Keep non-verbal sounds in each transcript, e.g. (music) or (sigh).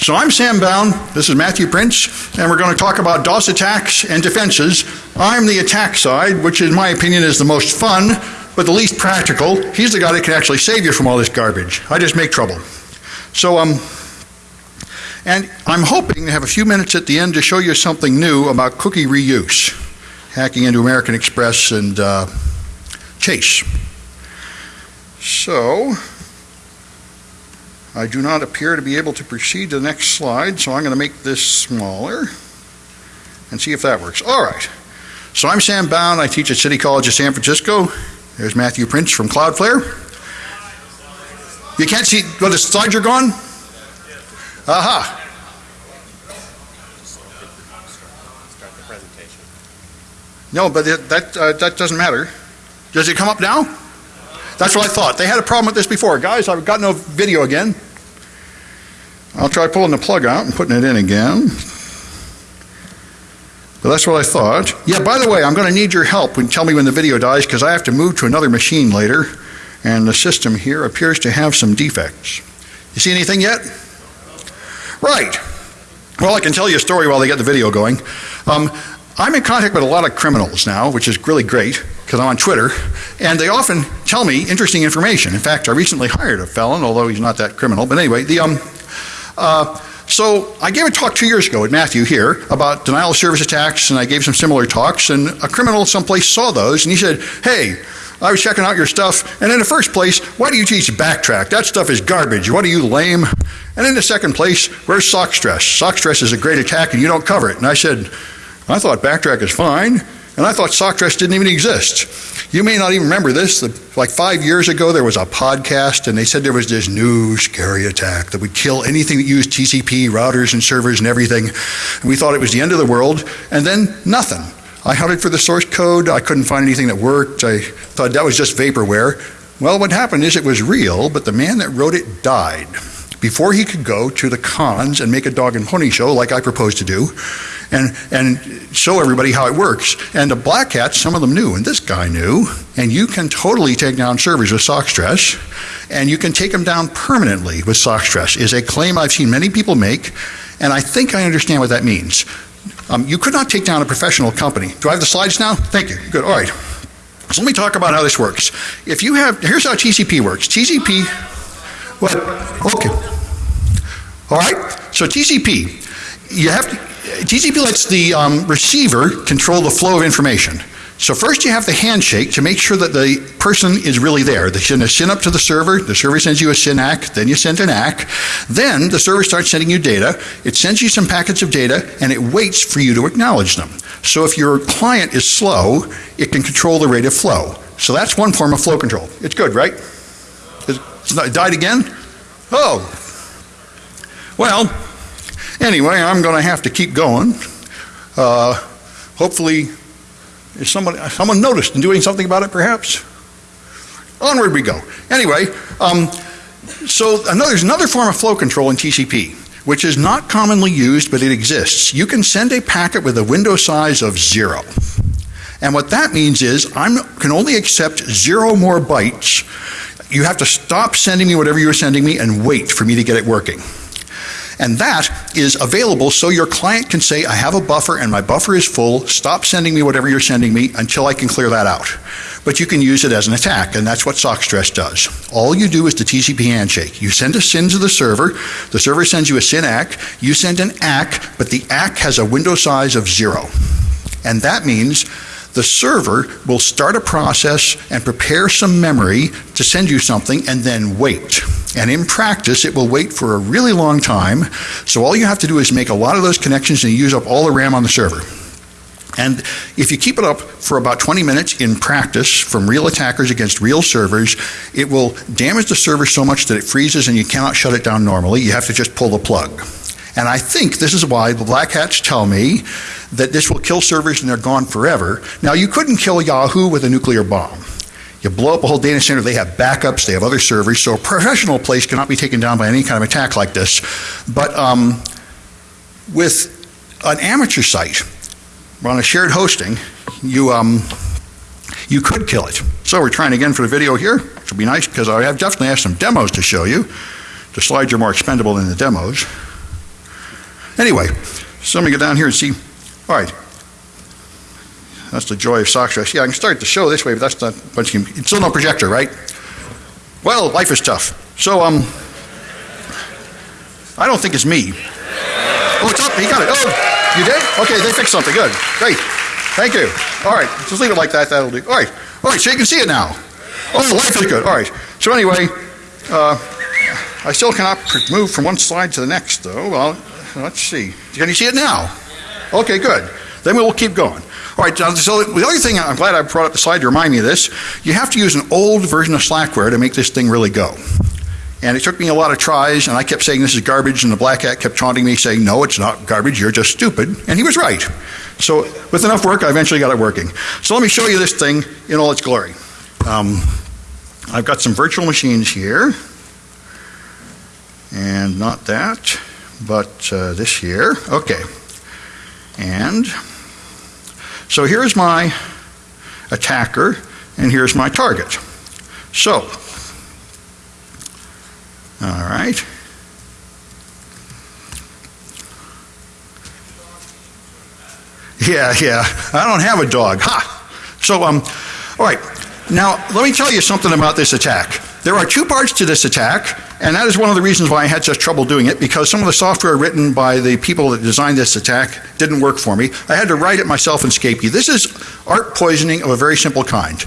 So I'm Sam Bound, this is Matthew Prince, and we're going to talk about DOS attacks and defenses. I'm the attack side, which in my opinion is the most fun, but the least practical. He's the guy that can actually save you from all this garbage. I just make trouble. So, um, and I'm hoping to have a few minutes at the end to show you something new about cookie reuse, hacking into American Express and uh, Chase. So, I do not appear to be able to proceed to the next slide, so I'm going to make this smaller and see if that works. All right. So I'm Sam Bound. I teach at City College of San Francisco. There's Matthew Prince from Cloudflare. You can't see, well, the slides are gone? Aha. No, but it, that, uh, that doesn't matter. Does it come up now? That's what I thought. They had a problem with this before. Guys, I've got no video again. I'll try pulling the plug out and putting it in again. But that's what I thought. Yeah, by the way, I'm going to need your help when tell me when the video dies because I have to move to another machine later and the system here appears to have some defects. You see anything yet? Right. Well, I can tell you a story while they get the video going. Um, I'm in contact with a lot of criminals now, which is really great because I'm on Twitter, and they often tell me interesting information. In fact, I recently hired a felon, although he's not that criminal. But anyway, the um, uh, so I gave a talk two years ago at Matthew here about denial of service attacks, and I gave some similar talks. And a criminal someplace saw those, and he said, "Hey, I was checking out your stuff, and in the first place, why do you teach backtrack? That stuff is garbage. What are you, lame? And in the second place, where's sock stress? Sock stress is a great attack, and you don't cover it. And I said, I thought backtrack is fine, and I thought sock stress didn't even exist. You may not even remember this. Like five years ago, there was a podcast, and they said there was this new scary attack that would kill anything that used TCP routers and servers and everything. And we thought it was the end of the world, and then nothing. I hunted for the source code. I couldn't find anything that worked. I thought that was just vaporware. Well, what happened is it was real, but the man that wrote it died before he could go to the cons and make a dog and pony show like I proposed to do and, and show everybody how it works. And the black hats, some of them knew, and this guy knew. And you can totally take down servers with sock stress, and you can take them down permanently with sock stress, is a claim I've seen many people make, and I think I understand what that means. Um, you could not take down a professional company. Do I have the slides now? Thank you. Good. All right. So let me talk about how this works. If you have, here's how TCP works. TCP, what? Okay. All right. So TCP, you have to, TCP lets the um, receiver control the flow of information. So first you have the handshake to make sure that the person is really there. They send a SYN up to the server, the server sends you a SYN ACK, then you send an ACK. Then the server starts sending you data, it sends you some packets of data, and it waits for you to acknowledge them. So if your client is slow, it can control the rate of flow. So that's one form of flow control. It's good, right? it's It died again? Oh. Well, anyway, I'm going to have to keep going. Uh, hopefully is somebody, someone noticed and doing something about it, perhaps? Onward we go. Anyway, um, so another, there's another form of flow control in TCP, which is not commonly used, but it exists. You can send a packet with a window size of zero. And what that means is I can only accept zero more bytes. You have to stop sending me whatever you're sending me and wait for me to get it working. And that is available so your client can say, I have a buffer and my buffer is full. Stop sending me whatever you're sending me until I can clear that out. But you can use it as an attack, and that's what sock stress does. All you do is the TCP handshake. You send a SYN to the server, the server sends you a SYN ACK, you send an ACK, but the ACK has a window size of zero. And that means the server will start a process and prepare some memory to send you something and then wait. And in practice, it will wait for a really long time. So all you have to do is make a lot of those connections and use up all the RAM on the server. And if you keep it up for about 20 minutes in practice from real attackers against real servers, it will damage the server so much that it freezes and you cannot shut it down normally. You have to just pull the plug. And I think this is why the black hats tell me that this will kill servers and they're gone forever. Now, you couldn't kill Yahoo with a nuclear bomb. You blow up a whole data center, they have backups, they have other servers, so a professional place cannot be taken down by any kind of attack like this. But um, with an amateur site on a shared hosting, you, um, you could kill it. So we're trying again for the video here, which will be nice because I have definitely have some demos to show you. The slides are more expendable than the demos. Anyway, so let me get down here and see. All right. That's the joy of sock stress. Yeah, I can start the show this way, but that's not much. It's still no projector, right? Well, life is tough. So, um, I don't think it's me. Oh, it's up. He got it. Oh, you did? Okay, they fixed something. Good. Great. Thank you. All right, just leave it like that. That'll do. All right. All right, so you can see it now. Oh, life is good. All right. So anyway, uh, I still cannot move from one slide to the next, though. Well, let's see. Can you see it now? Okay, good. Then we will keep going. All right, so the other thing, I'm glad I brought up the slide to remind me of this. You have to use an old version of Slackware to make this thing really go. And it took me a lot of tries, and I kept saying this is garbage, and the black hat kept taunting me, saying, No, it's not garbage, you're just stupid. And he was right. So, with enough work, I eventually got it working. So, let me show you this thing in all its glory. Um, I've got some virtual machines here, and not that, but uh, this year. Okay. And so here's my attacker, and here's my target. So, all right. Yeah, yeah. I don't have a dog. Ha! So, um, all right. Now, let me tell you something about this attack. There are two parts to this attack, and that is one of the reasons why I had such trouble doing it, because some of the software written by the people that designed this attack didn't work for me. I had to write it myself in Scapy. This is art poisoning of a very simple kind.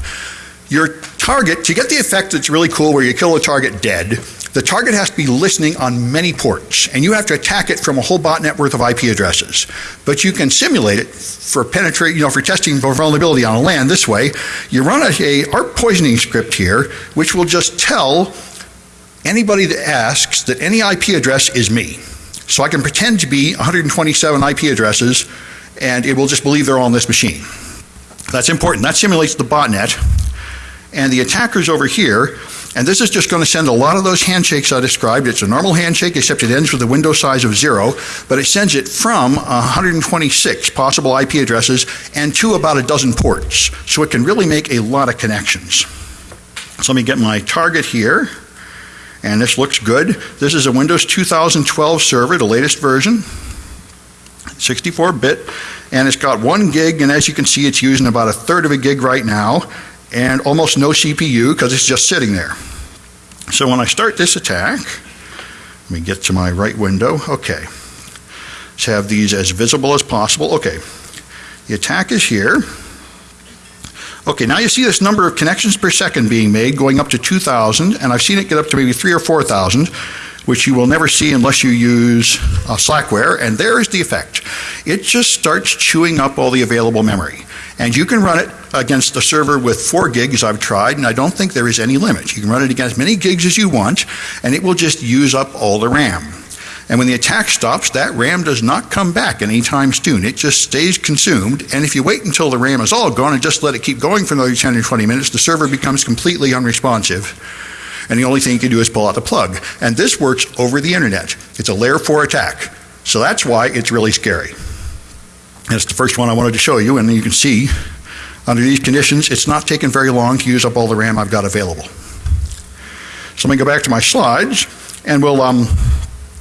Your target, to get the effect that's really cool where you kill a target dead, the target has to be listening on many ports, and you have to attack it from a whole botnet worth of IP addresses. But you can simulate it for penetrate, you know, for testing for vulnerability on a LAN this way. You run a, a ARP poisoning script here, which will just tell anybody that asks that any IP address is me. So I can pretend to be 127 IP addresses, and it will just believe they're on this machine. That's important. That simulates the botnet. And the attackers over here and this is just going to send a lot of those handshakes I described. It's a normal handshake, except it ends with a window size of zero, but it sends it from 126 possible IP addresses and to about a dozen ports. So it can really make a lot of connections. So let me get my target here. And this looks good. This is a Windows 2012 server, the latest version, 64 bit, and it's got one gig, and as you can see, it's using about a third of a gig right now and almost no CPU because it's just sitting there. So when I start this attack, let me get to my right window. Okay. Let's have these as visible as possible. Okay. The attack is here. Okay, now you see this number of connections per second being made going up to 2,000, and I've seen it get up to maybe 3 or 4,000, which you will never see unless you use uh, Slackware, and there is the effect. It just starts chewing up all the available memory. And you can run it against a server with four gigs I've tried, and I don't think there is any limit. You can run it against as many gigs as you want, and it will just use up all the RAM. And when the attack stops, that RAM does not come back anytime soon. It just stays consumed. And if you wait until the RAM is all gone and just let it keep going for another 10 or 20 minutes, the server becomes completely unresponsive. And the only thing you can do is pull out the plug. And this works over the internet. It's a layer 4 attack. So that's why it's really scary. That's the first one I wanted to show you, and you can see under these conditions, it's not taking very long to use up all the RAM I've got available. So let me go back to my slides, and we'll, um,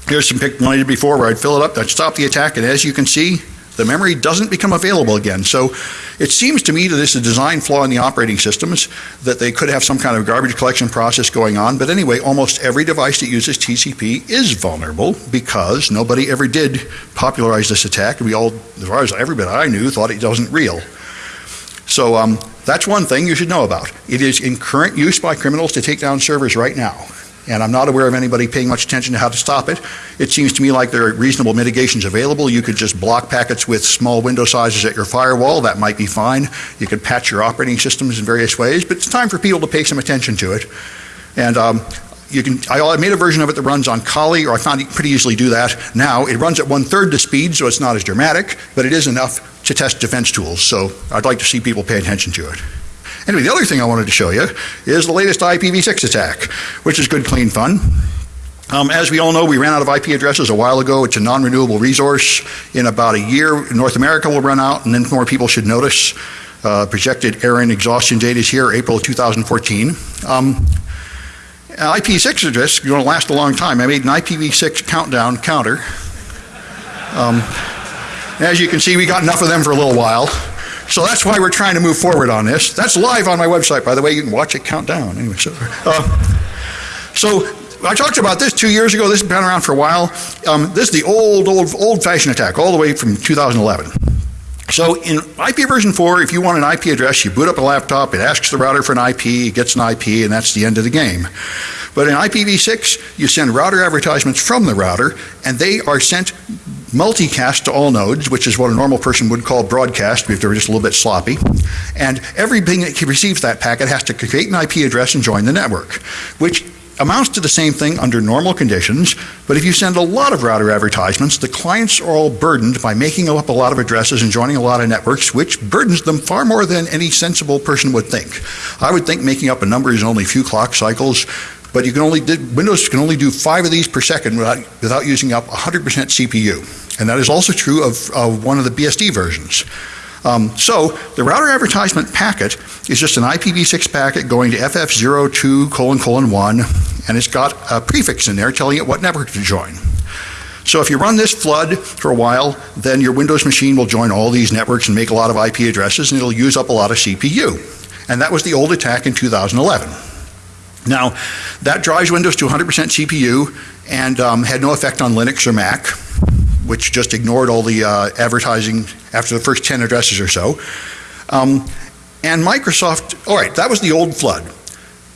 here's some pic one I did before where I'd fill it up, I'd stop the attack, and as you can see, the memory doesn't become available again. So it seems to me that this is a design flaw in the operating systems, that they could have some kind of garbage collection process going on. But anyway, almost every device that uses TCP is vulnerable because nobody ever did popularize this attack. We all, as far as everybody I knew, thought it wasn't real. So um, that's one thing you should know about. It is in current use by criminals to take down servers right now and I'm not aware of anybody paying much attention to how to stop it. It seems to me like there are reasonable mitigations available. You could just block packets with small window sizes at your firewall. That might be fine. You could patch your operating systems in various ways, but it's time for people to pay some attention to it. And um, you can, I made a version of it that runs on Kali, or I found you pretty easily do that. Now, it runs at one third the speed, so it's not as dramatic, but it is enough to test defense tools. So I'd like to see people pay attention to it. Anyway, the other thing I wanted to show you is the latest IPv6 attack, which is good, clean fun. Um, as we all know, we ran out of IP addresses a while ago. It's a non renewable resource. In about a year, North America will run out, and then more people should notice. Uh, projected ARIN exhaustion date is here, April 2014. Um, IPv6 address is going to last a long time. I made an IPv6 countdown counter. Um, as you can see, we got enough of them for a little while. So that's why we're trying to move forward on this. That's live on my website, by the way. You can watch it count down. Anyway, so, uh, so I talked about this two years ago. This has been around for a while. Um, this is the old, old, old-fashioned attack, all the way from 2011. So in IP version 4, if you want an IP address, you boot up a laptop, it asks the router for an IP, it gets an IP, and that's the end of the game. But in IPv6, you send router advertisements from the router, and they are sent multicast to all nodes, which is what a normal person would call broadcast if they were just a little bit sloppy. And everything that receives that packet has to create an IP address and join the network, which amounts to the same thing under normal conditions, but if you send a lot of router advertisements, the clients are all burdened by making up a lot of addresses and joining a lot of networks, which burdens them far more than any sensible person would think. I would think making up a number is only a few clock cycles, but you can only Windows can only do five of these per second without, without using up 100% CPU. And that is also true of, of one of the BSD versions. Um, so the router advertisement packet is just an IPv6 packet going to FF02 colon colon 1, and it's got a prefix in there telling it what network to join. So if you run this flood for a while, then your Windows machine will join all these networks and make a lot of IP addresses, and it'll use up a lot of CPU. And that was the old attack in 2011. Now, that drives Windows to 100% CPU and um, had no effect on Linux or Mac which just ignored all the uh, advertising after the first 10 addresses or so. Um, and Microsoft, all right, that was the old flood.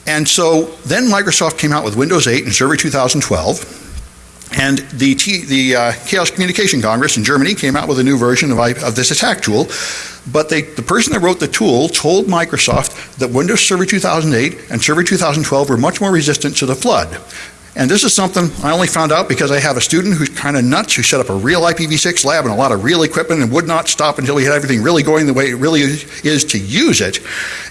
And so then Microsoft came out with Windows 8 and Server 2012. And the, T, the uh, Chaos Communication Congress in Germany came out with a new version of, of this attack tool. But they, the person that wrote the tool told Microsoft that Windows Server 2008 and Server 2012 were much more resistant to the flood. And this is something I only found out because I have a student who's kind of nuts who set up a real IPv6 lab and a lot of real equipment and would not stop until he had everything really going the way it really is to use it.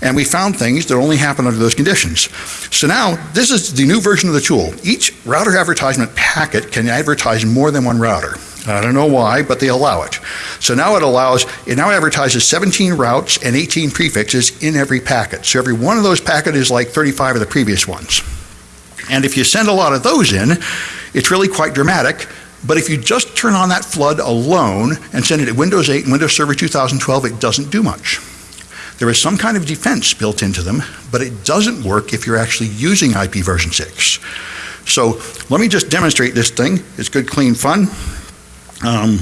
And we found things that only happen under those conditions. So now this is the new version of the tool. Each router advertisement packet can advertise more than one router. I don't know why, but they allow it. So now it allows, it now advertises 17 routes and 18 prefixes in every packet. So every one of those packets is like 35 of the previous ones. And if you send a lot of those in, it's really quite dramatic. But if you just turn on that flood alone and send it at Windows 8 and Windows Server 2012, it doesn't do much. There is some kind of defense built into them, but it doesn't work if you're actually using IP version 6. So let me just demonstrate this thing. It's good, clean fun. Um,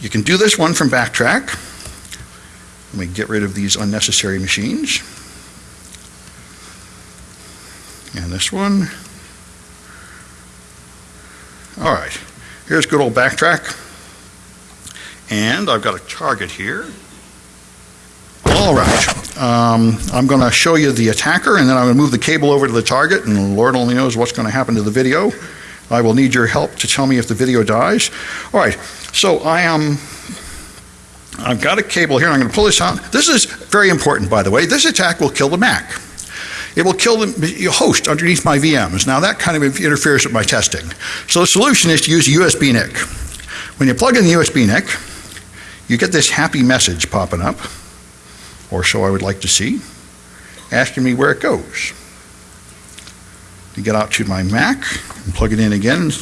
you can do this one from Backtrack. Let me get rid of these unnecessary machines. And this one. All right, here's good old backtrack. And I've got a target here. All right, um, I'm going to show you the attacker and then I'm going to move the cable over to the target and Lord only knows what's going to happen to the video. I will need your help to tell me if the video dies. All right, so I am, I've got a cable here. I'm going to pull this out. This is very important, by the way. This attack will kill the Mac. It will kill the host underneath my VMs. Now that kind of interferes with my testing. So the solution is to use a USB NIC. When you plug in the USB NIC, you get this happy message popping up, or so I would like to see, asking me where it goes. You get out to my Mac and plug it in again,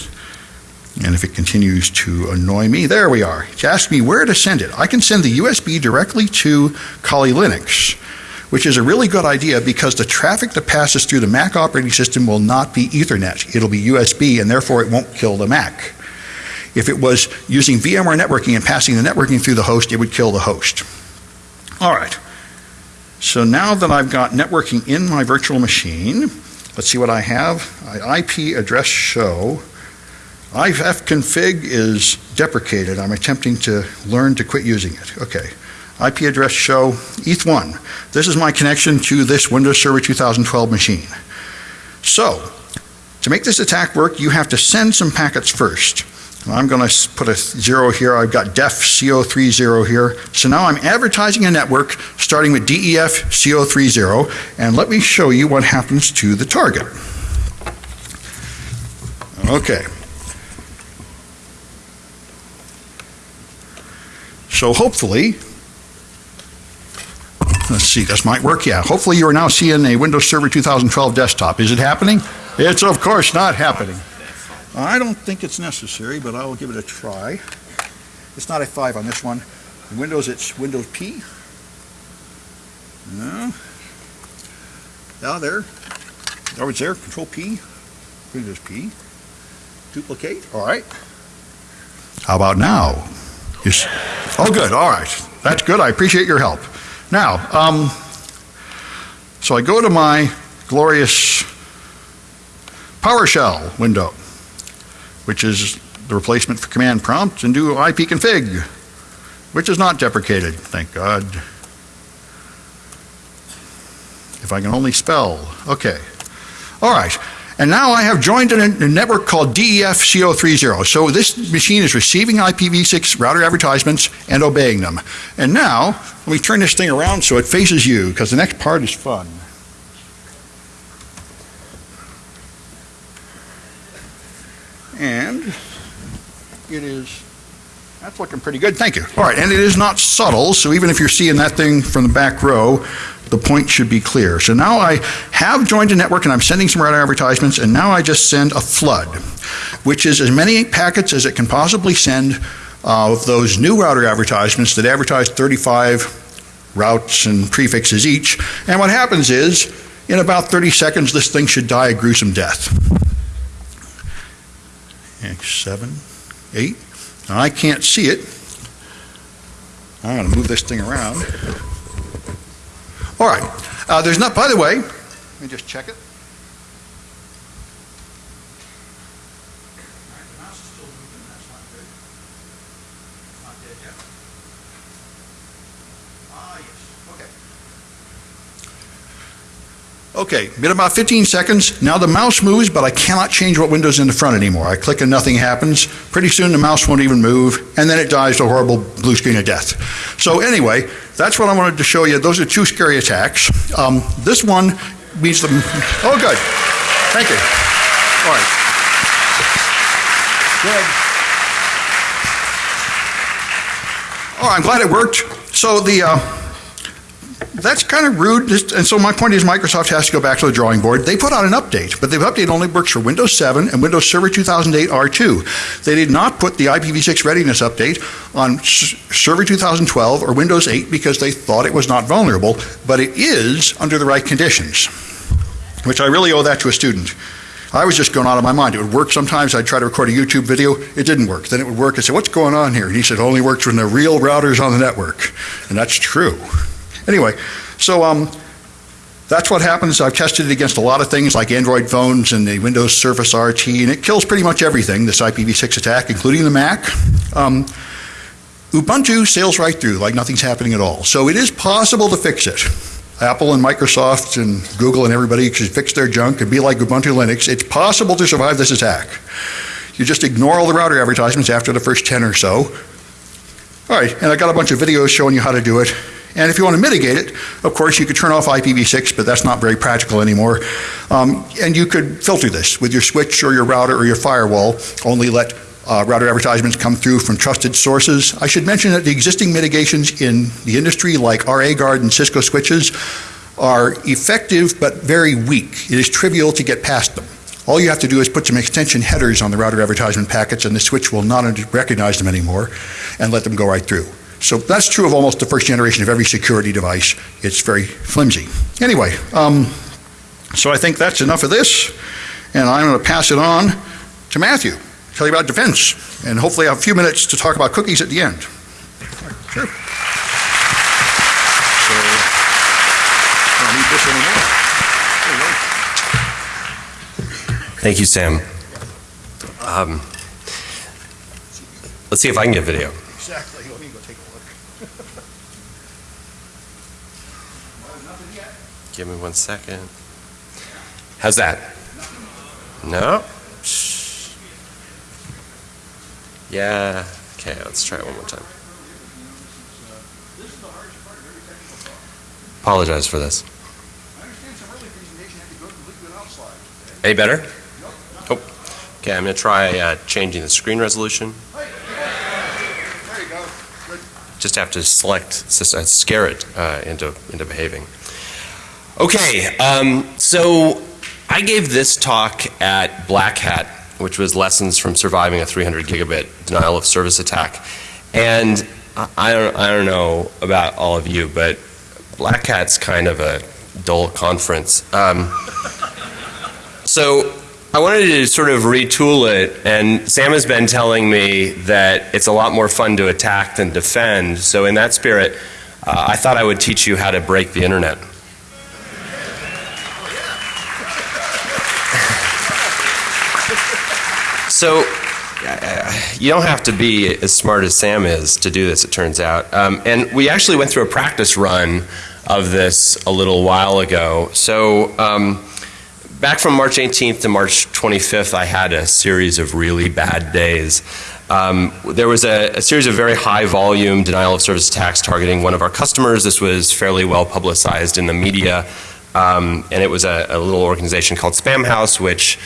and if it continues to annoy me, there we are. It's asking me where to send it. I can send the USB directly to Kali Linux which is a really good idea because the traffic that passes through the Mac operating system will not be Ethernet. It'll be USB, and therefore it won't kill the Mac. If it was using VMware networking and passing the networking through the host, it would kill the host. All right. So now that I've got networking in my virtual machine, let's see what I have. IP address show. ifconfig is deprecated. I'm attempting to learn to quit using it. Okay. IP address show ETH1. This is my connection to this Windows Server 2012 machine. So, to make this attack work, you have to send some packets first. I'm going to put a zero here. I've got def CO30 here. So now I'm advertising a network starting with DEF CO30, and let me show you what happens to the target. Okay. So hopefully Let's see, this might work. Yeah, hopefully you are now seeing a Windows Server 2012 desktop. Is it happening? It's of course not happening. I don't think it's necessary, but I will give it a try. It's not a 5 on this one. In Windows, it's Windows P. No. Now there. Oh, it's there. Control P. Windows P. Duplicate. All right. How about now? Yes. Oh, good. All right. That's good. I appreciate your help. Now, um, so I go to my glorious PowerShell window, which is the replacement for command prompt, and do ipconfig, which is not deprecated, thank God. If I can only spell. Okay. All right. And now I have joined a, network called DEF-CO30. So this machine is receiving IPv6 router advertisements and obeying them. And now, let me turn this thing around so it faces you, because the next part is fun. And it is, that's looking pretty good. Thank you. All right, and it is not subtle, so even if you're seeing that thing from the back row, the point should be clear. So now I have joined a network and I'm sending some router advertisements, and now I just send a flood, which is as many packets as it can possibly send of those new router advertisements that advertise 35 routes and prefixes each. And what happens is, in about 30 seconds, this thing should die a gruesome death. Seven, eight. Now I can't see it. I'm going to move this thing around. All right. Uh, there's not, by the way, let me just check it. Okay, been about 15 seconds. Now the mouse moves, but I cannot change what window's in the front anymore. I click and nothing happens. Pretty soon the mouse won't even move, and then it dies to a horrible blue screen of death. So anyway, that's what I wanted to show you. Those are two scary attacks. Um, this one means the... Oh, good. Thank you. All right. Good. Oh, I'm glad it worked. So the... Uh, that's kind of rude. And so my point is Microsoft has to go back to the drawing board. They put out an update, but the update only works for Windows 7 and Windows Server 2008 R2. They did not put the IPv6 readiness update on Server 2012 or Windows 8 because they thought it was not vulnerable, but it is under the right conditions, which I really owe that to a student. I was just going out of my mind. It would work sometimes. I'd try to record a YouTube video. It didn't work. Then it would work. I said, what's going on here? And he said, it only works when the real router's on the network. And that's true. Anyway, so um, that's what happens. I've tested it against a lot of things like Android phones and the Windows Surface RT, and it kills pretty much everything, this IPv6 attack, including the Mac. Um, Ubuntu sails right through like nothing's happening at all. So it is possible to fix it. Apple and Microsoft and Google and everybody should fix their junk and be like Ubuntu Linux. It's possible to survive this attack. You just ignore all the router advertisements after the first 10 or so. All right, and I got a bunch of videos showing you how to do it. And if you want to mitigate it, of course, you could turn off IPv6, but that's not very practical anymore. Um, and you could filter this with your switch or your router or your firewall. Only let uh, router advertisements come through from trusted sources. I should mention that the existing mitigations in the industry, like RAGuard and Cisco switches, are effective but very weak. It is trivial to get past them. All you have to do is put some extension headers on the router advertisement packets and the switch will not recognize them anymore and let them go right through. So that's true of almost the first generation of every security device. It's very flimsy. Anyway, um, so I think that's enough of this, and I'm going to pass it on to Matthew, tell you about defense, and hopefully have a few minutes to talk about cookies at the end. Sure. Thank you, Sam. Um, let's see if I can get video. Exactly. Let me go take a look. Give me one second. How's that? No? Yeah. Okay, let's try it one more time. Apologize for this. I understand some early presentation had to go completely without slides. Any better? Oh. Okay, I'm going to try uh, changing the screen resolution. There you go. Good. just have to select, s- uh, scare it uh, into, into behaving. Okay, um, so I gave this talk at Black Hat, which was lessons from surviving a 300 gigabit denial of service attack. And I- don't, I don't know about all of you, but Black Hat's kind of a dull conference. Um, so I wanted to sort of retool it, and Sam has been telling me that it's a lot more fun to attack than defend. So in that spirit, uh, I thought I would teach you how to break the internet. So uh, you don't have to be as smart as Sam is to do this, it turns out. Um, and we actually went through a practice run of this a little while ago. So um, back from March 18th to March 25th, I had a series of really bad days. Um, there was a, a, series of very high volume denial of service attacks targeting one of our customers. This was fairly well publicized in the media. Um, and it was a, a, little organization called Spamhaus, which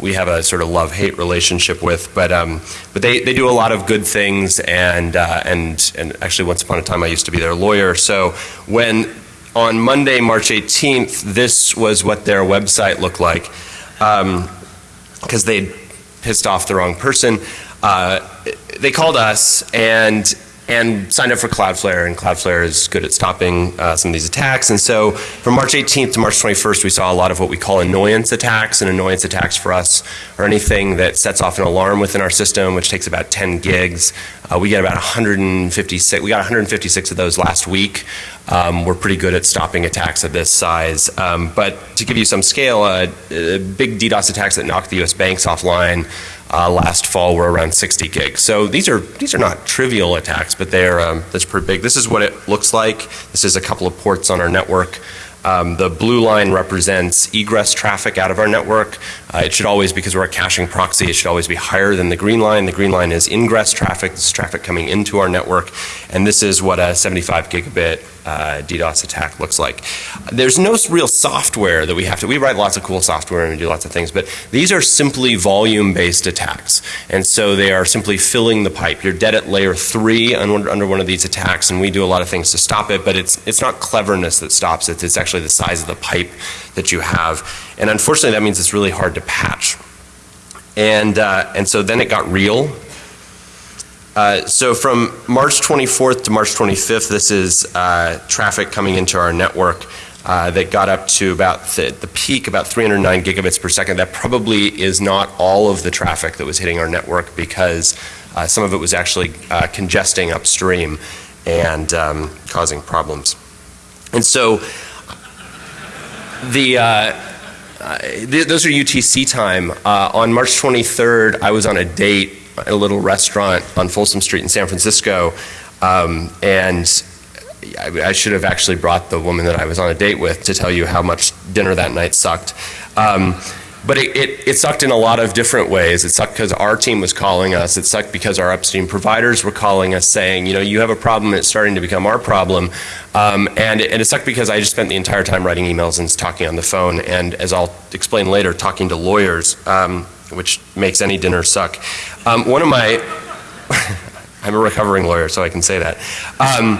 we have a sort of love-hate relationship with, but um, but they, they do a lot of good things, and uh, and and actually, once upon a time, I used to be their lawyer. So when on Monday, March 18th, this was what their website looked like, because um, they'd pissed off the wrong person. Uh, they called us and and signed up for Cloudflare, and Cloudflare is good at stopping uh, some of these attacks. And so from March 18th to March 21st, we saw a lot of what we call annoyance attacks. And annoyance attacks for us are anything that sets off an alarm within our system, which takes about 10 gigs. Uh, we get about 156, we got 156 of those last week. Um, we're pretty good at stopping attacks of this size. Um, but to give you some scale, uh, big DDoS attacks that knocked the US banks offline uh, last fall were around 60 gigs. So these are these are not trivial attacks, but they're um, that's pretty big. This is what it looks like. This is a couple of ports on our network. Um, the blue line represents egress traffic out of our network. Uh, it should always, because we're a caching proxy, it should always be higher than the green line. The green line is ingress traffic. This is traffic coming into our network. And this is what a 75 gigabit uh, DDoS attack looks like. There's no real software that we have to, we write lots of cool software and we do lots of things, but these are simply volume based attacks. And so they are simply filling the pipe. You're dead at layer three under, under one of these attacks and we do a lot of things to stop it, but it's, it's not cleverness that stops it. It's actually the size of the pipe that you have. And unfortunately that means it's really hard to patch. And, uh, and so then it got real uh, so from March 24th to March 25th, this is uh, traffic coming into our network uh, that got up to about the, the, peak, about 309 gigabits per second. That probably is not all of the traffic that was hitting our network because uh, some of it was actually uh, congesting upstream and um, causing problems. And so the th those are UTC time. on March 23rd, I was on a date a little restaurant on Folsom Street in San Francisco, um, and I, I, should have actually brought the woman that I was on a date with to tell you how much dinner that night sucked. Um, but it, it, it, sucked in a lot of different ways. It sucked because our team was calling us. It sucked because our upstream providers were calling us saying, you know, you have a problem, it's starting to become our problem. Um, and, it, and, it, sucked because I just spent the entire time writing emails and talking on the phone, and as I'll explain later, talking to lawyers. Um, which makes any dinner suck. Um, one of my, (laughs) I'm a recovering lawyer, so I can say that. Um,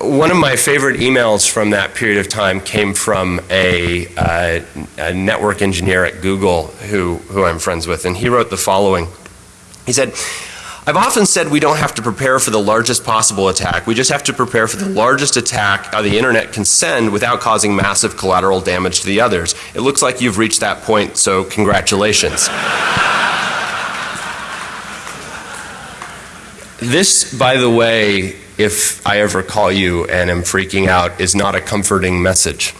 one of my favorite emails from that period of time came from a, uh, a, network engineer at Google who, who I'm friends with, and he wrote the following. He said, I've often said we don't have to prepare for the largest possible attack. We just have to prepare for the largest attack the internet can send without causing massive collateral damage to the others. It looks like you've reached that point, so congratulations. this, by the way, if I ever call you and am freaking out, is not a comforting message.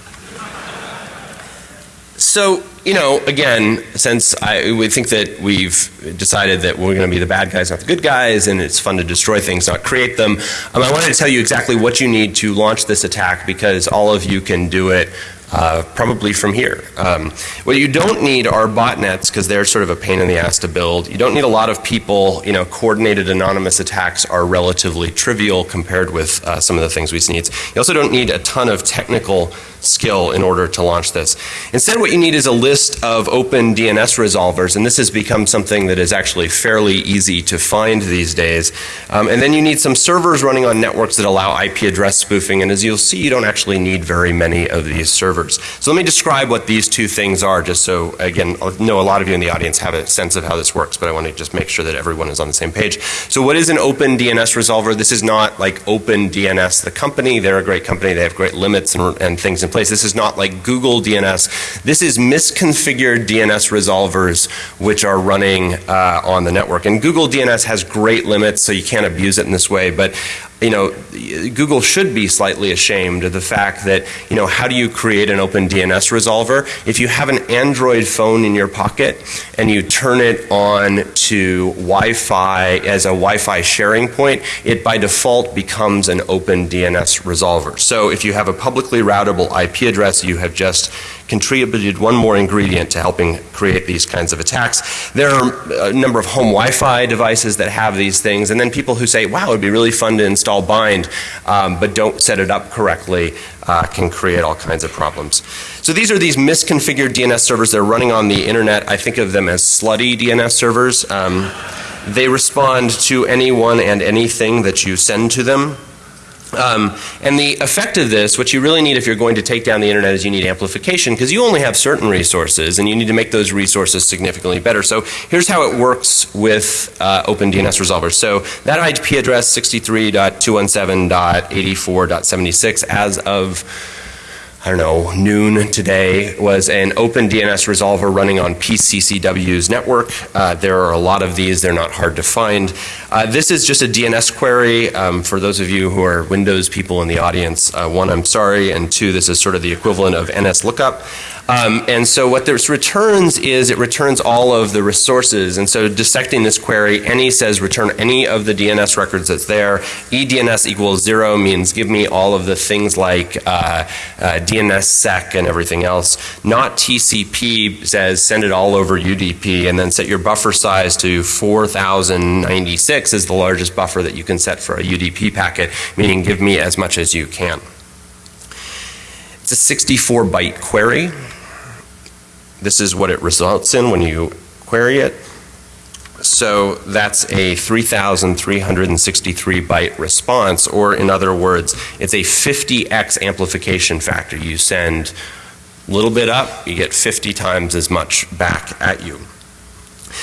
So you know, again, since I we think that we've decided that we're going to be the bad guys, not the good guys, and it's fun to destroy things, not create them, um, I wanted to tell you exactly what you need to launch this attack because all of you can do it uh, probably from here. Um, what you don't need are botnets because they're sort of a pain in the ass to build. You don't need a lot of people. You know, coordinated anonymous attacks are relatively trivial compared with uh, some of the things we need. You also don't need a ton of technical skill in order to launch this. Instead, what you need is a list of open DNS resolvers, and this has become something that is actually fairly easy to find these days. Um, and then you need some servers running on networks that allow IP address spoofing, and as you'll see, you don't actually need very many of these servers servers. So let me describe what these two things are just so, again, I know a lot of you in the audience have a sense of how this works, but I want to just make sure that everyone is on the same page. So what is an open DNS resolver? This is not like Open DNS, the company. They're a great company. They have great limits and, and things in place. This is not like Google DNS. This is misconfigured DNS resolvers which are running uh, on the network. And Google DNS has great limits, so you can't abuse it in this way. But you know, Google should be slightly ashamed of the fact that, you know, how do you create an open DNS resolver? If you have an Android phone in your pocket and you turn it on to Wi-Fi as a Wi-Fi sharing point, it by default becomes an open DNS resolver. So if you have a publicly routable IP address, you have just contributed one more ingredient to helping create these kinds of attacks. There are a number of home Wi-Fi devices that have these things, and then people who say, wow, it would be really fun to install bind, um, but don't set it up correctly, uh, can create all kinds of problems. So these are these misconfigured DNS servers that are running on the internet. I think of them as slutty DNS servers. Um, they respond to anyone and anything that you send to them. Um, and the effect of this, what you really need if you're going to take down the internet is you need amplification because you only have certain resources and you need to make those resources significantly better. So here's how it works with uh, Open DNS Resolver. So that IP address 63.217.84.76 as of I don't know, noon today was an open DNS resolver running on PCCW's network. Uh, there are a lot of these, they're not hard to find. Uh, this is just a DNS query. Um, for those of you who are Windows people in the audience, uh, one, I'm sorry, and two, this is sort of the equivalent of NS lookup. Um, and so what this returns is it returns all of the resources. And so dissecting this query, any says return any of the DNS records that's there. eDNS equals zero means give me all of the things like uh, DNSSEC and everything else. Not TCP says send it all over UDP and then set your buffer size to 4096 is the largest buffer that you can set for a UDP packet, meaning give me as much as you can. It's a 64 byte query. This is what it results in when you query it. So that's a 3,363 byte response, or in other words, it's a 50x amplification factor. You send a little bit up, you get 50 times as much back at you.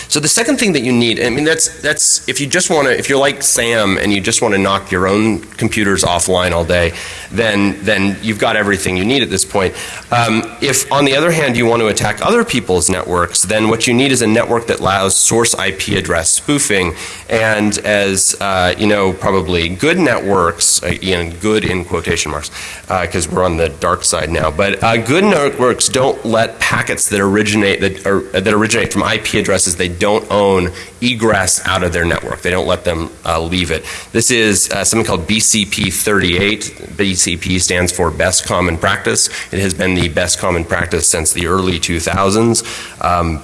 So the second thing that you need, I mean that's that's if you just want to if you're like Sam and you just want to knock your own computers offline all day, then then you've got everything you need at this point. Um, if on the other hand you want to attack other people's networks, then what you need is a network that allows source IP address spoofing. And as uh, you know, probably good networks, uh, good in quotation marks, because uh, we're on the dark side now. But uh, good networks don't let packets that originate that, are, that originate from IP addresses they don't own egress out of their network. They don't let them uh, leave it. This is uh, something called BCP 38. BCP stands for Best Common Practice. It has been the best common practice since the early 2000s. Um,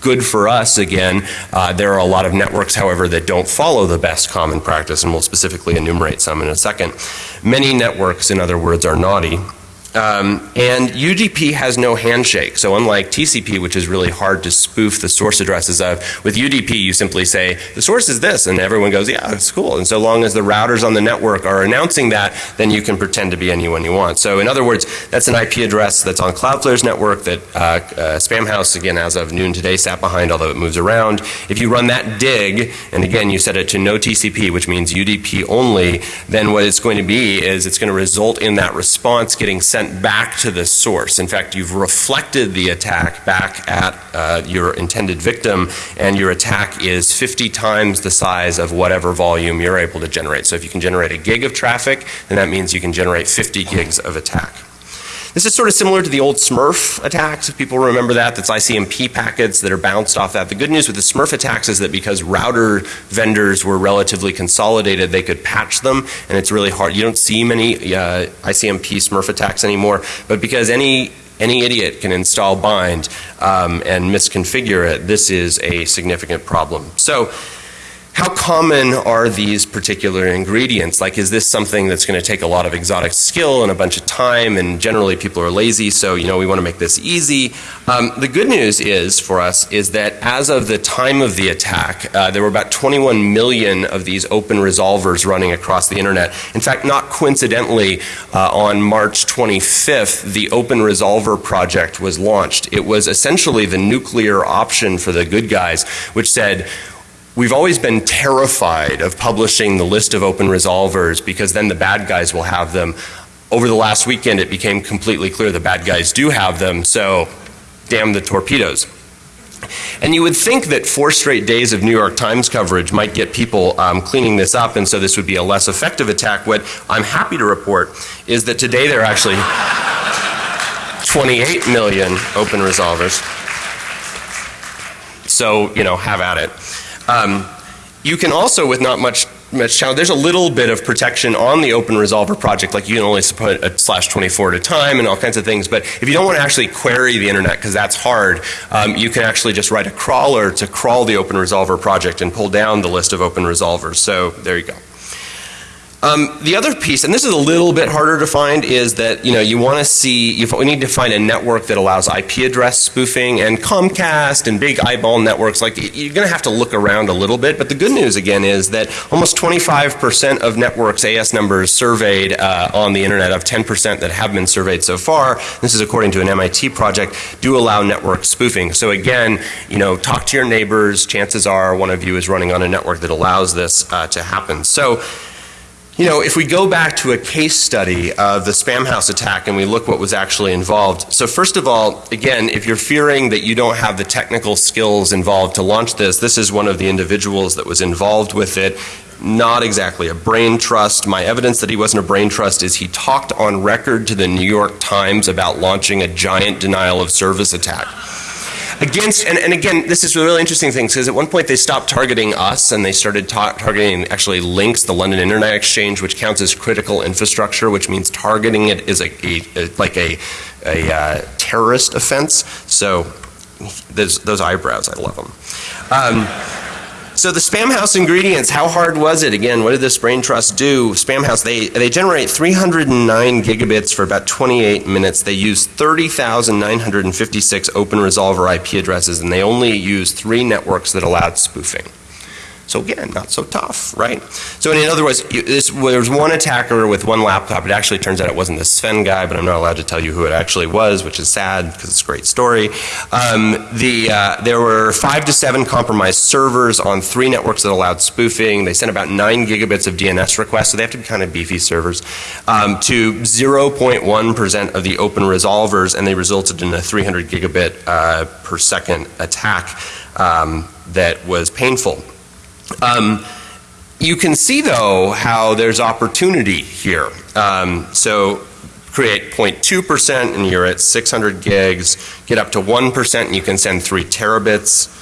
good for us again. Uh, there are a lot of networks, however, that don't follow the best common practice, and we'll specifically enumerate some in a second. Many networks, in other words, are naughty. Um, and UDP has no handshake. So unlike TCP, which is really hard to spoof the source addresses of, with UDP you simply say, the source is this, and everyone goes, yeah, it's cool. And so long as the routers on the network are announcing that, then you can pretend to be anyone you want. So in other words, that's an IP address that's on Cloudflare's network that uh, uh, Spamhaus, again, as of noon today, sat behind, although it moves around. If you run that dig, and again, you set it to no TCP, which means UDP only, then what it's going to be is it's going to result in that response getting sent sent back to the source. In fact, you've reflected the attack back at uh, your intended victim, and your attack is 50 times the size of whatever volume you're able to generate. So if you can generate a gig of traffic, then that means you can generate 50 gigs of attack. This is sort of similar to the old Smurf attacks, if people remember that. That's ICMP packets that are bounced off that. The good news with the Smurf attacks is that because router vendors were relatively consolidated, they could patch them, and it's really hard. You don't see many uh, ICMP Smurf attacks anymore, but because any any idiot can install bind um, and misconfigure it, this is a significant problem. So how common are these particular ingredients? Like, is this something that's going to take a lot of exotic skill and a bunch of time? And generally, people are lazy, so you know we want to make this easy. Um, the good news is for us is that as of the time of the attack, uh, there were about 21 million of these open resolvers running across the internet. In fact, not coincidentally, uh, on March 25th, the Open Resolver project was launched. It was essentially the nuclear option for the good guys, which said We've always been terrified of publishing the list of open resolvers because then the bad guys will have them. Over the last weekend, it became completely clear the bad guys do have them, so damn the torpedoes. And you would think that four straight days of New York Times coverage might get people um, cleaning this up, and so this would be a less effective attack. What I'm happy to report is that today there are actually 28 million open resolvers. So, you know, have at it. Um, you can also, with not much much challenge, there's a little bit of protection on the Open Resolver project, like you can only put a slash 24 at a time and all kinds of things. But if you don't want to actually query the internet, because that's hard, um, you can actually just write a crawler to crawl the Open Resolver project and pull down the list of open resolvers. So there you go. Um, the other piece, and this is a little bit harder to find, is that you know you want to see you need to find a network that allows IP address spoofing and Comcast and big eyeball networks. Like you're going to have to look around a little bit. But the good news again is that almost 25% of networks AS numbers surveyed uh, on the internet of 10% that have been surveyed so far. This is according to an MIT project. Do allow network spoofing. So again, you know, talk to your neighbors. Chances are one of you is running on a network that allows this uh, to happen. So. You know, if we go back to a case study of the Spamhaus attack and we look what was actually involved. So first of all, again, if you're fearing that you don't have the technical skills involved to launch this, this is one of the individuals that was involved with it. Not exactly a brain trust. My evidence that he wasn't a brain trust is he talked on record to the New York Times about launching a giant denial of service attack against, and, and again, this is a really interesting thing because at one point they stopped targeting us and they started ta targeting actually LINX, the London Internet Exchange, which counts as critical infrastructure, which means targeting it is a, a, a like a, a uh, terrorist offense. So those, those eyebrows, I love them. Um, so the Spamhaus ingredients, how hard was it? Again, what did this brain trust do? Spamhaus, they, they generate 309 gigabits for about 28 minutes. They use 30,956 open resolver IP addresses and they only use three networks that allowed spoofing. So again, not so tough, right? So in other words, this, there was one attacker with one laptop. It actually turns out it wasn't the Sven guy, but I'm not allowed to tell you who it actually was, which is sad because it's a great story. Um, the, uh, there were five to seven compromised servers on three networks that allowed spoofing. They sent about nine gigabits of DNS requests, so they have to be kind of beefy servers, um, to 0.1% of the open resolvers, and they resulted in a 300 gigabit uh, per second attack um, that was painful. Um, you can see though how there's opportunity here. Um, so create 0.2% and you're at 600 gigs, get up to 1% and you can send 3 terabits.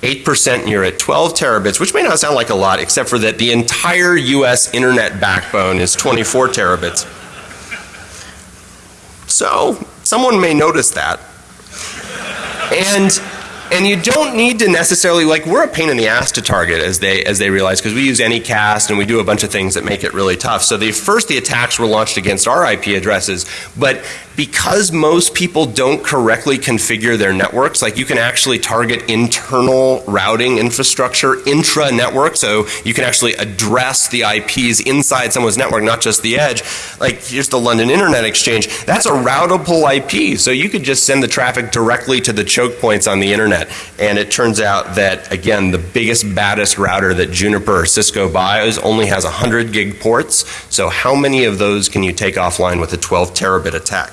8% and you're at 12 terabits, which may not sound like a lot, except for that the entire US internet backbone is 24 terabits. So, someone may notice that. And and you don't need to necessarily like we're a pain in the ass to target as they as they realize because we use Anycast and we do a bunch of things that make it really tough. So the first the attacks were launched against our IP addresses, but because most people don't correctly configure their networks, like you can actually target internal routing infrastructure intra network, so you can actually address the IPs inside someone's network, not just the edge. Like here's the London Internet Exchange. That's a routable IP, so you could just send the traffic directly to the choke points on the internet. And it turns out that again, the biggest, baddest router that Juniper or Cisco buys only has 100 gig ports. So how many of those can you take offline with a 12 terabit attack?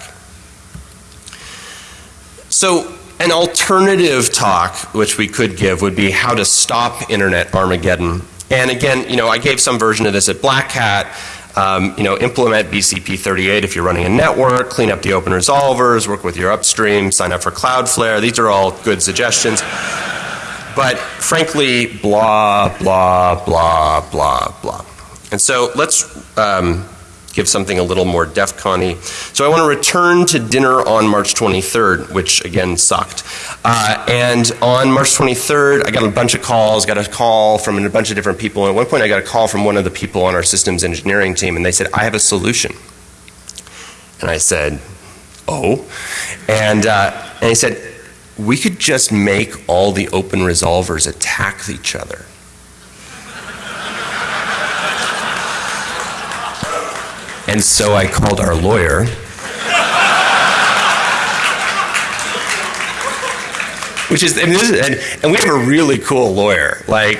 So an alternative talk which we could give would be how to stop internet Armageddon. And again, you know, I gave some version of this at Black Hat. Um, you know, implement BCP 38 if you're running a network, clean up the open resolvers, work with your upstream, sign up for Cloudflare. These are all good suggestions. But frankly, blah, blah, blah, blah, blah. And so let's um, give something a little more DEF CON So I want to return to dinner on March 23rd, which again sucked. Uh, and on March 23rd, I got a bunch of calls, got a call from a bunch of different people. And at one point, I got a call from one of the people on our systems engineering team, and they said, I have a solution. And I said, Oh. And, uh, and he said, We could just make all the open resolvers attack each other. And so I called our lawyer. Which is, and, is, and, and, we have a really cool lawyer. Like,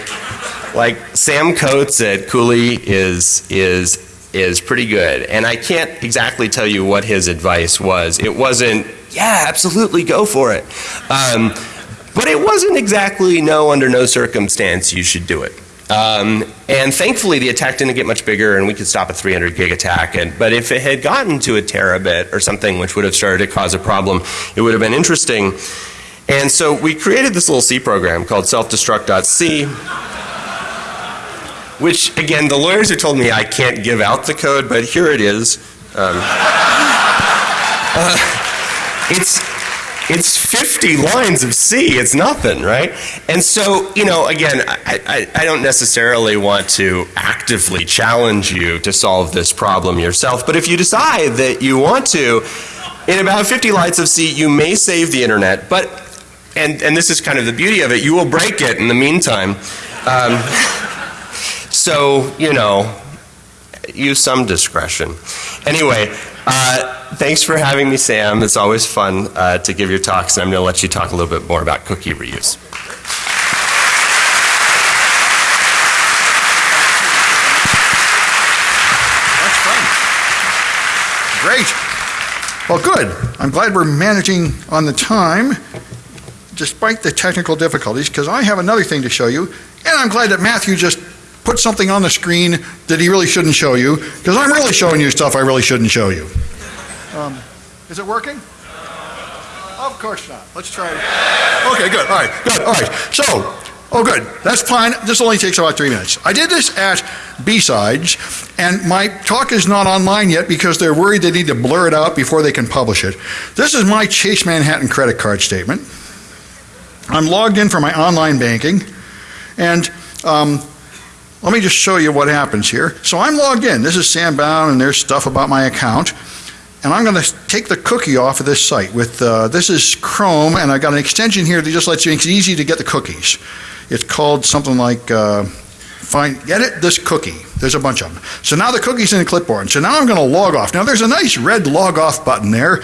like Sam Coates at Cooley is is is pretty good. And I can't exactly tell you what his advice was. It wasn't, yeah, absolutely go for it. Um, but it wasn't exactly no, under no circumstance you should do it. Um, and thankfully, the attack didn't get much bigger, and we could stop a 300 gig attack. And, but if it had gotten to a terabit or something, which would have started to cause a problem, it would have been interesting. And so we created this little C program called selfdestruct.c, which, again, the lawyers have told me I can't give out the code, but here it is. Um, (laughs) uh, it's it's 50 lines of C. It's nothing, right? And so, you know, again, I, I, I, don't necessarily want to actively challenge you to solve this problem yourself, but if you decide that you want to, in about 50 lines of C, you may save the internet, but, and, and this is kind of the beauty of it, you will break it in the meantime. Um, (laughs) so, you know, use some discretion. Anyway, uh, thanks for having me, Sam. It's always fun uh, to give your talks, and I'm going to let you talk a little bit more about cookie reuse. Great. Well, good. I'm glad we're managing on the time despite the technical difficulties because I have another thing to show you, and I'm glad that Matthew just put something on the screen that he really shouldn't show you, because I'm really showing you stuff I really shouldn't show you. Um, is it working? Of course not. Let's try it. Okay, good. All right, good. All right. So, oh, good. That's fine. This only takes about three minutes. I did this at B-Sides, and my talk is not online yet because they're worried they need to blur it out before they can publish it. This is my Chase Manhattan credit card statement. I'm logged in for my online banking, and um, let me just show you what happens here. So I'm logged in. This is Sam Bowne, and there's stuff about my account. And I'm going to take the cookie off of this site. With uh, This is Chrome, and I've got an extension here that just lets you, make it easy to get the cookies. It's called something like, uh, find, edit this cookie. There's a bunch of them. So now the cookie's in the clipboard. So now I'm going to log off. Now there's a nice red log off button there,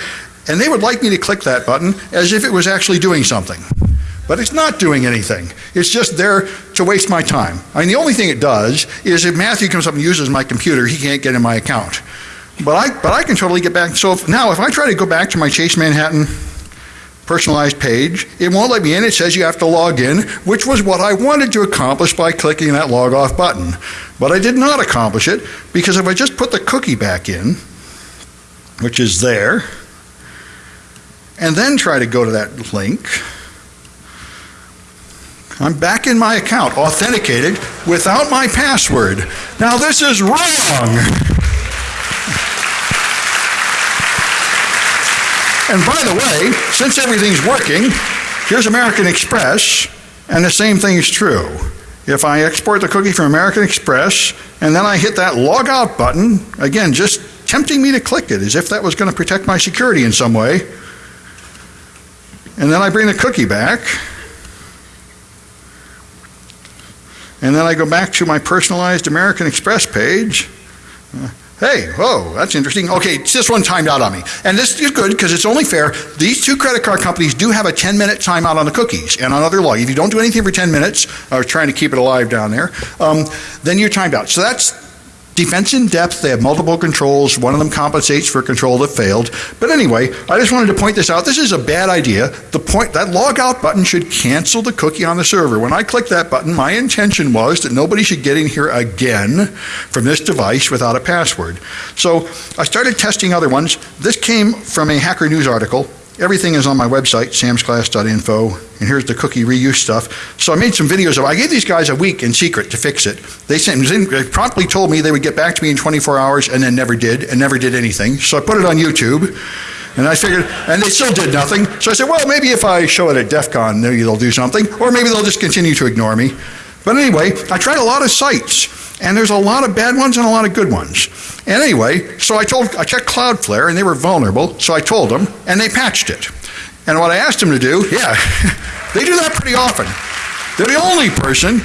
and they would like me to click that button as if it was actually doing something but it's not doing anything. It's just there to waste my time. I mean, the only thing it does is if Matthew comes up and uses my computer, he can't get in my account. But I, but I can totally get back. So if, now, if I try to go back to my Chase Manhattan personalized page, it won't let me in. It says you have to log in, which was what I wanted to accomplish by clicking that log off button. But I did not accomplish it because if I just put the cookie back in, which is there, and then try to go to that link, I'm back in my account, authenticated without my password. Now, this is wrong. And by the way, since everything's working, here's American Express, and the same thing is true. If I export the cookie from American Express and then I hit that log out button, again, just tempting me to click it as if that was going to protect my security in some way, and then I bring the cookie back, And then I go back to my personalized American Express page. Uh, hey, whoa, that's interesting. Okay, this one timed out on me. And this is good because it's only fair. These two credit card companies do have a 10 minute timeout on the cookies and on other log. If you don't do anything for 10 minutes, or trying to keep it alive down there, um, then you're timed out. So that's Defense in depth, they have multiple controls. One of them compensates for a control that failed. But anyway, I just wanted to point this out. This is a bad idea. The point that log out button should cancel the cookie on the server. When I clicked that button, my intention was that nobody should get in here again from this device without a password. So I started testing other ones. This came from a Hacker News article everything is on my website, samsclass.info, and here's the cookie reuse stuff. So I made some videos of I gave these guys a week in secret to fix it. They sent they promptly told me they would get back to me in 24 hours and then never did and never did anything. So I put it on YouTube. And I figured, and they still did nothing. So I said, well, maybe if I show it at DEF CON, maybe they'll do something, or maybe they'll just continue to ignore me. But anyway, I tried a lot of sites, and there's a lot of bad ones and a lot of good ones. And anyway, so I told, I checked Cloudflare, and they were vulnerable, so I told them, and they patched it. And what I asked them to do, yeah, (laughs) they do that pretty often. They're the only person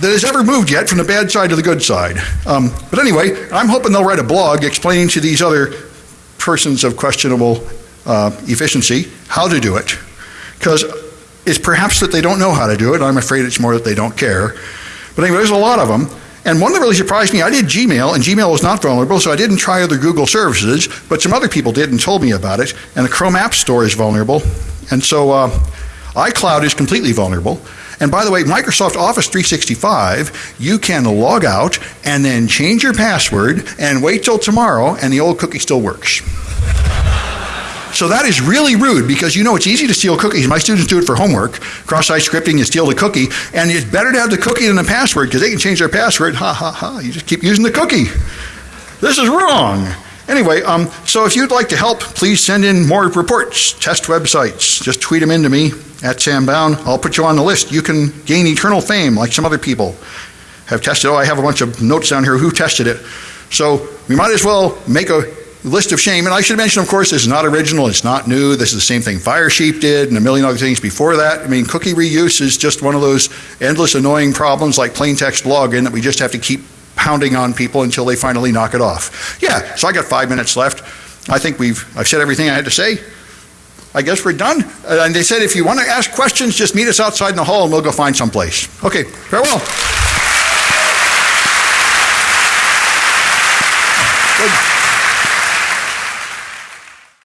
that has ever moved yet from the bad side to the good side. Um, but anyway, I'm hoping they'll write a blog explaining to these other persons of questionable uh, efficiency how to do it. Because it's perhaps that they don't know how to do it. I'm afraid it's more that they don't care. But anyway, there's a lot of them. And one that really surprised me, I did Gmail, and Gmail was not vulnerable, so I didn't try other Google services, but some other people did and told me about it. And the Chrome App Store is vulnerable. And so uh, iCloud is completely vulnerable. And by the way, Microsoft Office 365, you can log out and then change your password and wait till tomorrow, and the old cookie still works. So that is really rude because you know it's easy to steal cookies. My students do it for homework. Cross-site scripting, you steal the cookie, and it's better to have the cookie than the password because they can change their password. Ha ha ha! You just keep using the cookie. This is wrong. Anyway, um, so if you'd like to help, please send in more reports, test websites. Just tweet them into me at Sam Bowne. I'll put you on the list. You can gain eternal fame like some other people have tested. Oh, I have a bunch of notes down here who tested it. So we might as well make a list of shame. And I should mention, of course, this is not original, it's not new. This is the same thing Firesheep did and a million other things before that. I mean, cookie reuse is just one of those endless annoying problems like plain text login that we just have to keep pounding on people until they finally knock it off. Yeah, so I got five minutes left. I think we've, I've said everything I had to say. I guess we're done. Uh, and they said if you want to ask questions, just meet us outside in the hall and we'll go find someplace. Okay, farewell.